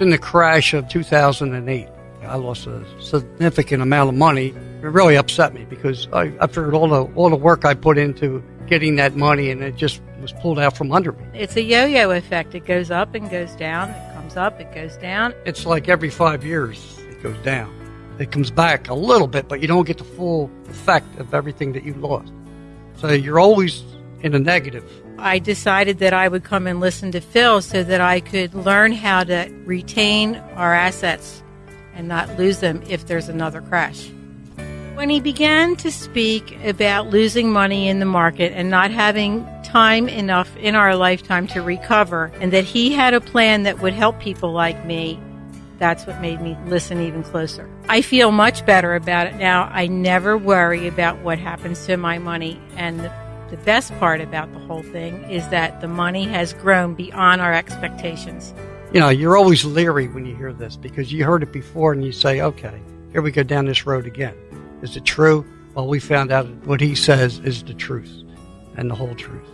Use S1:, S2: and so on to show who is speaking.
S1: In the crash of 2008, I lost a significant amount of money. It really upset me because I, I figured all the all the work I put into getting that money and it just was pulled out from under me.
S2: It's a yo-yo effect. It goes up and goes down. It comes up, it goes down.
S1: It's like every five years it goes down. It comes back a little bit, but you don't get the full effect of everything that you lost. So you're always in a negative.
S2: I decided that I would come and listen to Phil so that I could learn how to retain our assets and not lose them if there's another crash. When he began to speak about losing money in the market and not having time enough in our lifetime to recover, and that he had a plan that would help people like me, that's what made me listen even closer. I feel much better about it now. I never worry about what happens to my money. And the, the best part about the whole thing is that the money has grown beyond our expectations.
S1: You know, you're always leery when you hear this because you heard it before and you say, okay, here we go down this road again. Is it true? Well, we found out what he says is the truth and the whole truth.